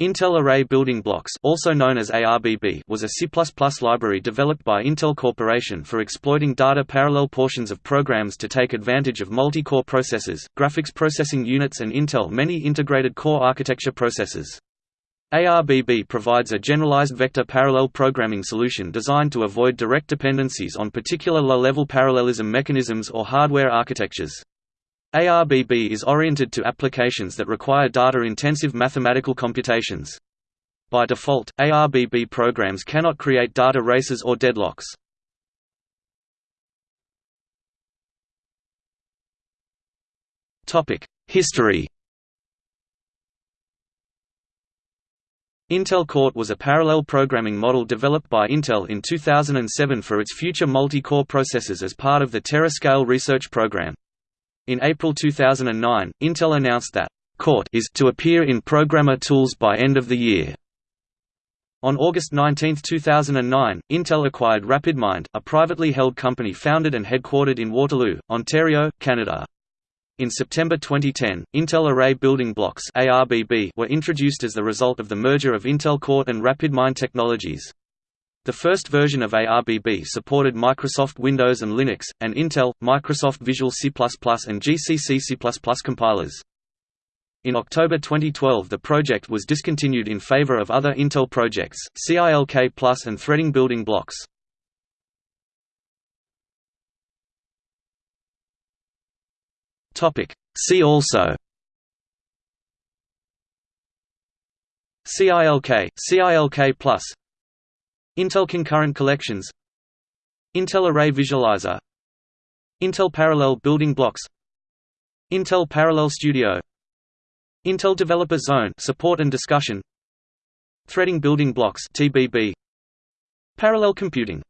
Intel Array Building Blocks also known as ARBB was a C++ library developed by Intel Corporation for exploiting data parallel portions of programs to take advantage of multi-core processors, graphics processing units and Intel many integrated core architecture processors. ARBB provides a generalized vector parallel programming solution designed to avoid direct dependencies on particular low-level parallelism mechanisms or hardware architectures. ARBB is oriented to applications that require data-intensive mathematical computations. By default, ARBB programs cannot create data races or deadlocks. History Intel Court was a parallel programming model developed by Intel in 2007 for its future multi-core processors as part of the Tera-scale research program. In April 2009, Intel announced that Court is to appear in Programmer Tools by end of the year. On August 19, 2009, Intel acquired RapidMind, a privately held company founded and headquartered in Waterloo, Ontario, Canada. In September 2010, Intel Array Building Blocks were introduced as the result of the merger of Intel Court and RapidMind Technologies. The first version of ARBB supported Microsoft Windows and Linux, and Intel, Microsoft Visual C++ and GCC C++ compilers. In October 2012 the project was discontinued in favor of other Intel projects, CILK Plus and Threading Building Blocks. See also CILK, CILK Plus Intel Concurrent Collections Intel Array Visualizer Intel Parallel Building Blocks Intel Parallel Studio Intel Developer Zone support and discussion Threading Building Blocks TBB Parallel Computing